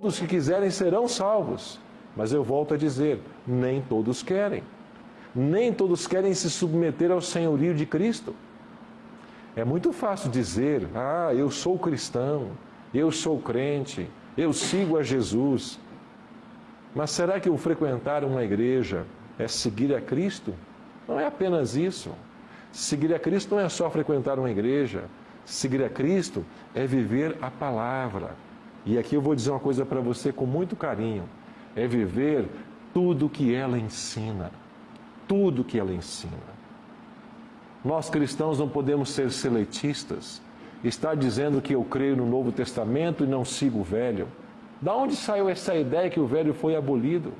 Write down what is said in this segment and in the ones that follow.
Todos que quiserem serão salvos. Mas eu volto a dizer: nem todos querem. Nem todos querem se submeter ao senhorio de Cristo. É muito fácil dizer: ah, eu sou cristão, eu sou crente, eu sigo a Jesus. Mas será que o frequentar uma igreja é seguir a Cristo? Não é apenas isso. Seguir a Cristo não é só frequentar uma igreja. Seguir a Cristo é viver a palavra. E aqui eu vou dizer uma coisa para você com muito carinho: é viver tudo que ela ensina. Tudo que ela ensina. Nós cristãos não podemos ser seletistas. Está dizendo que eu creio no Novo Testamento e não sigo o Velho. Da onde saiu essa ideia que o Velho foi abolido?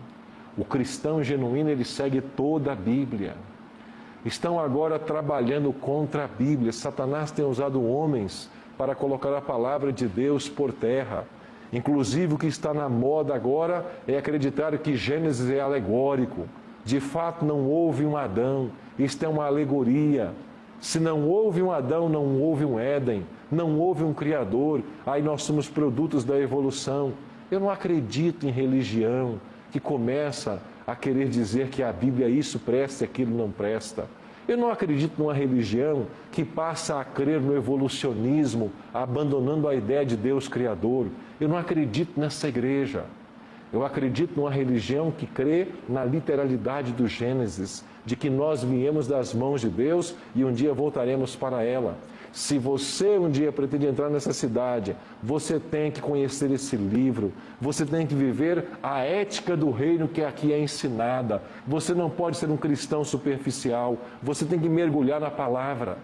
O cristão genuíno ele segue toda a Bíblia. Estão agora trabalhando contra a Bíblia. Satanás tem usado homens para colocar a palavra de Deus por terra. Inclusive, o que está na moda agora é acreditar que Gênesis é alegórico. De fato, não houve um Adão. Isto é uma alegoria. Se não houve um Adão, não houve um Éden. Não houve um Criador. Aí nós somos produtos da evolução. Eu não acredito em religião que começa a querer dizer que a Bíblia isso presta e aquilo não presta. Eu não acredito numa religião que passa a crer no evolucionismo, abandonando a ideia de Deus Criador. Eu não acredito nessa igreja. Eu acredito numa religião que crê na literalidade do Gênesis, de que nós viemos das mãos de Deus e um dia voltaremos para ela. Se você um dia pretende entrar nessa cidade, você tem que conhecer esse livro, você tem que viver a ética do reino que aqui é ensinada. Você não pode ser um cristão superficial, você tem que mergulhar na palavra.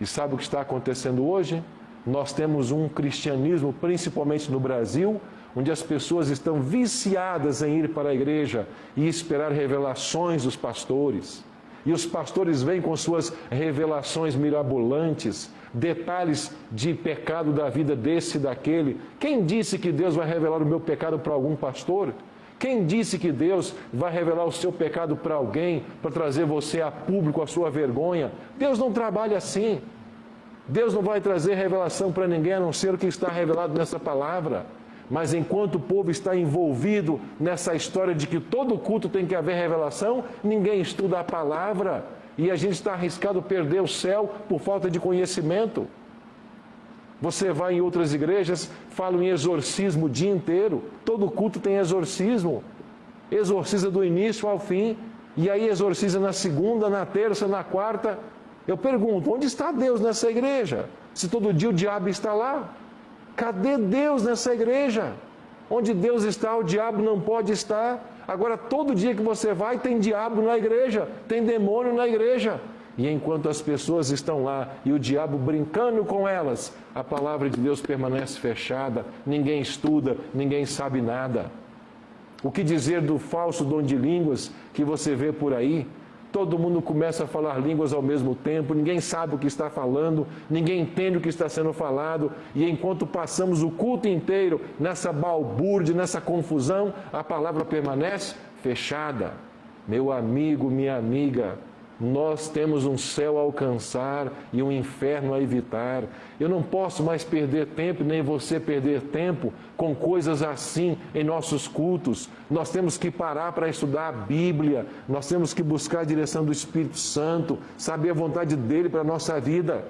E sabe o que está acontecendo hoje? Nós temos um cristianismo, principalmente no Brasil, onde as pessoas estão viciadas em ir para a igreja e esperar revelações dos pastores. E os pastores vêm com suas revelações mirabolantes, detalhes de pecado da vida desse e daquele. Quem disse que Deus vai revelar o meu pecado para algum pastor? Quem disse que Deus vai revelar o seu pecado para alguém, para trazer você a público a sua vergonha? Deus não trabalha assim. Deus não vai trazer revelação para ninguém a não ser o que está revelado nessa palavra. Mas enquanto o povo está envolvido nessa história de que todo culto tem que haver revelação, ninguém estuda a palavra e a gente está arriscado perder o céu por falta de conhecimento. Você vai em outras igrejas, falam em exorcismo o dia inteiro, todo culto tem exorcismo, exorciza do início ao fim, e aí exorciza na segunda, na terça, na quarta. Eu pergunto, onde está Deus nessa igreja? Se todo dia o diabo está lá. Cadê Deus nessa igreja? Onde Deus está, o diabo não pode estar. Agora, todo dia que você vai, tem diabo na igreja, tem demônio na igreja. E enquanto as pessoas estão lá e o diabo brincando com elas, a palavra de Deus permanece fechada, ninguém estuda, ninguém sabe nada. O que dizer do falso dom de línguas que você vê por aí? Todo mundo começa a falar línguas ao mesmo tempo, ninguém sabe o que está falando, ninguém entende o que está sendo falado, e enquanto passamos o culto inteiro nessa balbúrdia, nessa confusão, a palavra permanece fechada. Meu amigo, minha amiga, nós temos um céu a alcançar e um inferno a evitar. Eu não posso mais perder tempo, nem você perder tempo com coisas assim em nossos cultos. Nós temos que parar para estudar a Bíblia, nós temos que buscar a direção do Espírito Santo, saber a vontade dele para a nossa vida.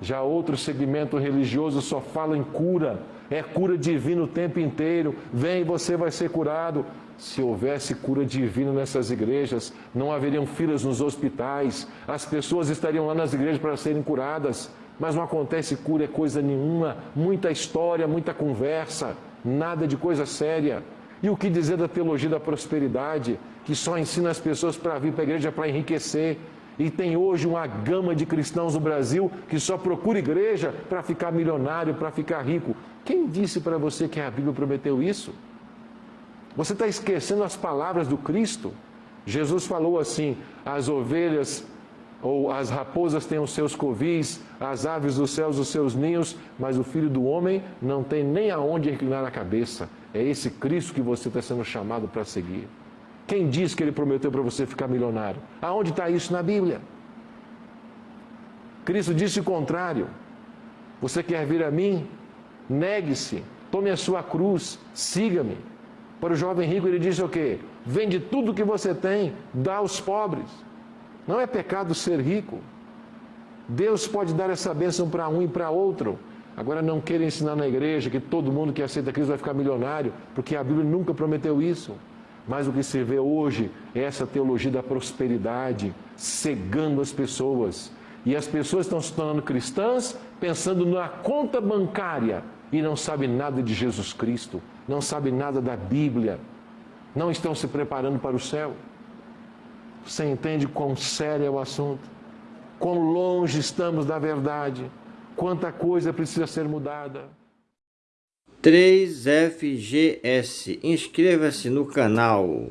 Já outro segmento religioso só fala em cura, é cura divina o tempo inteiro. Vem, você vai ser curado. Se houvesse cura divina nessas igrejas, não haveriam filas nos hospitais, as pessoas estariam lá nas igrejas para serem curadas, mas não acontece cura, é coisa nenhuma, muita história, muita conversa, nada de coisa séria. E o que dizer da teologia da prosperidade, que só ensina as pessoas para vir para a igreja para enriquecer? E tem hoje uma gama de cristãos no Brasil que só procura igreja para ficar milionário, para ficar rico. Quem disse para você que a Bíblia prometeu isso? Você está esquecendo as palavras do Cristo? Jesus falou assim: as ovelhas ou as raposas têm os seus covis, as aves dos céus os seus ninhos, mas o filho do homem não tem nem aonde reclinar a cabeça. É esse Cristo que você está sendo chamado para seguir. Quem diz que ele prometeu para você ficar milionário? Aonde está isso na Bíblia? Cristo disse o contrário. Você quer vir a mim? Negue-se, tome a sua cruz, siga-me. Para o jovem rico ele disse o quê? Vende tudo que você tem, dá aos pobres. Não é pecado ser rico. Deus pode dar essa bênção para um e para outro. Agora não queira ensinar na igreja que todo mundo que aceita Cristo vai ficar milionário, porque a Bíblia nunca prometeu isso. Mas o que se vê hoje é essa teologia da prosperidade, cegando as pessoas. E as pessoas estão se tornando cristãs pensando na conta bancária e não sabem nada de Jesus Cristo, não sabem nada da Bíblia, não estão se preparando para o céu. Você entende quão sério é o assunto? Quão longe estamos da verdade? Quanta coisa precisa ser mudada? 3FGS. Inscreva-se no canal.